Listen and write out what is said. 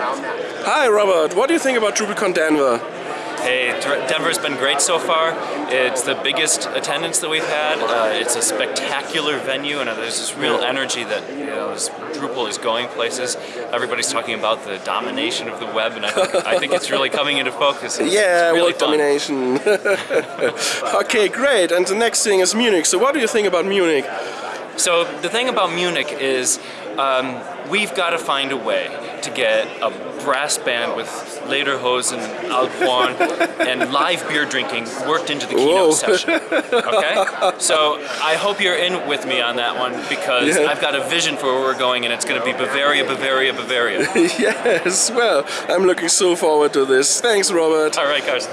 Hi Robert, what do you think about DrupalCon Denver? Hey, Denver's been great so far. It's the biggest attendance that we've had. Uh, it's a spectacular venue, and there's this real energy that you know Drupal is going places. Everybody's talking about the domination of the web, and I think, I think it's really coming into focus. It's, yeah, it's really domination. okay, great. And the next thing is Munich. So, what do you think about Munich? So the thing about Munich is um, we've got to find a way to get a brass band with Lederhosen, and Alphorn, and live beer drinking worked into the keynote Whoa. session. Okay? So I hope you're in with me on that one because yeah. I've got a vision for where we're going and it's going to be Bavaria, Bavaria, Bavaria. yes, well, I'm looking so forward to this. Thanks, Robert. All right, guys.